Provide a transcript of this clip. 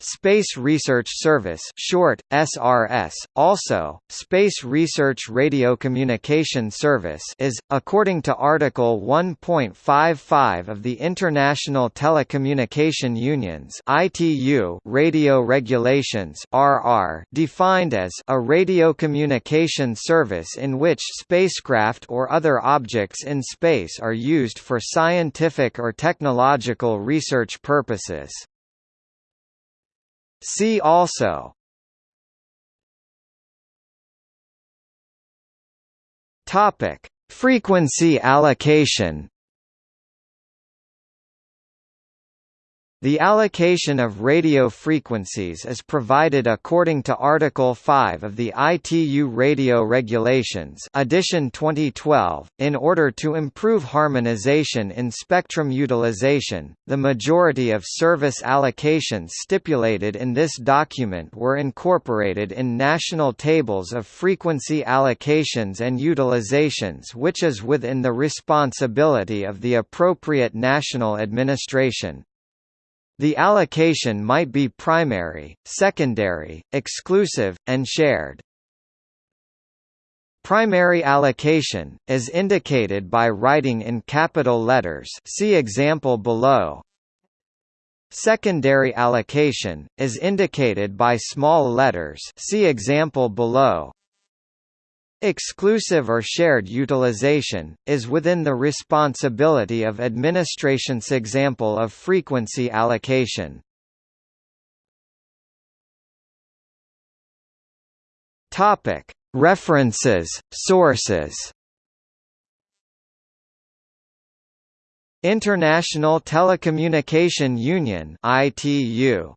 Space Research Service short, SRS, also, Space Research Radio Communication Service is, according to Article 1.55 of the International Telecommunication Union's ITU Radio Regulations RR, defined as a radio communication service in which spacecraft or other objects in space are used for scientific or technological research purposes. See also. Topic: Frequency allocation The allocation of radio frequencies is provided according to Article 5 of the ITU Radio Regulations edition 2012. .In order to improve harmonization in spectrum utilization, the majority of service allocations stipulated in this document were incorporated in national tables of frequency allocations and utilizations which is within the responsibility of the appropriate national administration. The allocation might be primary, secondary, exclusive, and shared. Primary allocation, is indicated by writing in capital letters see example below. Secondary allocation, is indicated by small letters see example below. Exclusive or shared utilization, is within the responsibility of administration's example of frequency allocation. References, sources International Telecommunication Union ITU